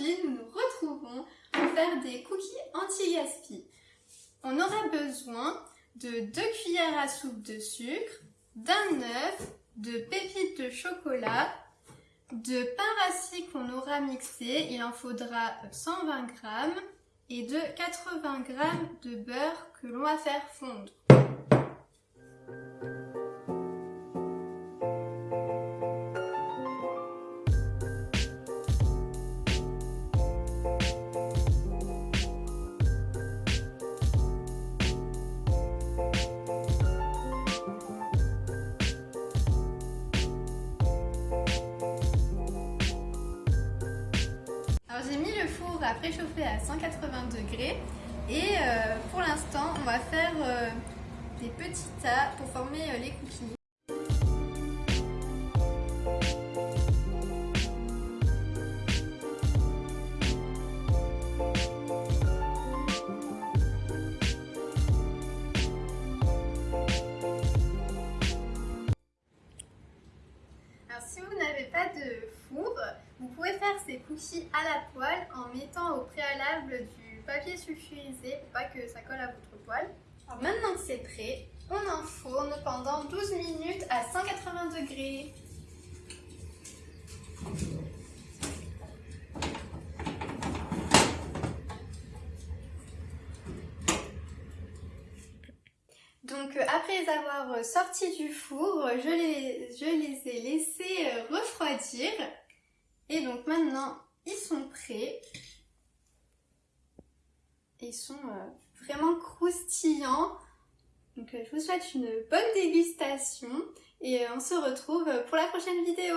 nous nous retrouvons pour faire des cookies anti-gaspi. On aura besoin de 2 cuillères à soupe de sucre, d'un œuf, de pépites de chocolat, de pain rassis qu'on aura mixé, il en faudra 120 g, et de 80 g de beurre que l'on va faire fondre. Four à préchauffer à 180 degrés et euh, pour l'instant on va faire euh, des petits tas pour former euh, les cookies. Pas de four, vous pouvez faire ces cookies à la poêle en mettant au préalable du papier sulfurisé pour pas que ça colle à votre poêle. Alors maintenant que c'est prêt, on enfourne pendant 12 minutes à 180 degrés. Donc euh, après avoir euh, sortis du four, je les, je les ai laissés euh, refroidir. Et donc maintenant, ils sont prêts. Ils sont vraiment croustillants. Donc je vous souhaite une bonne dégustation et on se retrouve pour la prochaine vidéo.